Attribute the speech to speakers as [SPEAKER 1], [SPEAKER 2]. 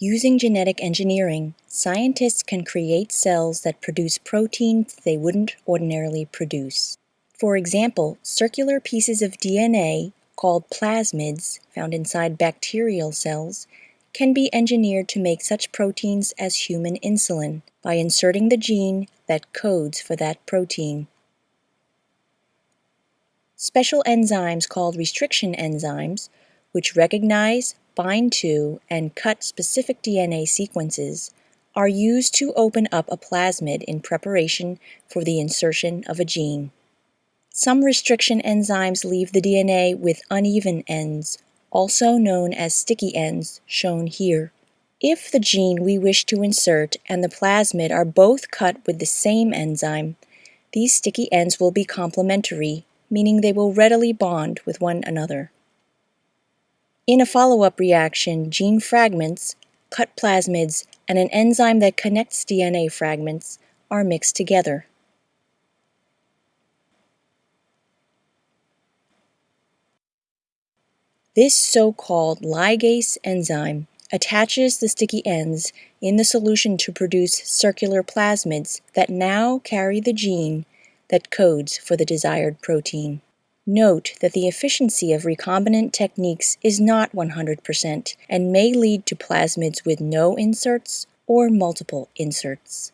[SPEAKER 1] Using genetic engineering, scientists can create cells that produce proteins they wouldn't ordinarily produce. For example, circular pieces of DNA, called plasmids, found inside bacterial cells, can be engineered to make such proteins as human insulin by inserting the gene that codes for that protein. Special enzymes called restriction enzymes, which recognize, bind to, and cut specific DNA sequences, are used to open up a plasmid in preparation for the insertion of a gene. Some restriction enzymes leave the DNA with uneven ends, also known as sticky ends, shown here. If the gene we wish to insert and the plasmid are both cut with the same enzyme, these sticky ends will be complementary, meaning they will readily bond with one another. In a follow-up reaction, gene fragments, cut plasmids, and an enzyme that connects DNA fragments are mixed together. This so-called ligase enzyme attaches the sticky ends in the solution to produce circular plasmids that now carry the gene that codes for the desired protein. Note that the efficiency of recombinant techniques is not 100% and may lead to plasmids with no inserts or multiple inserts.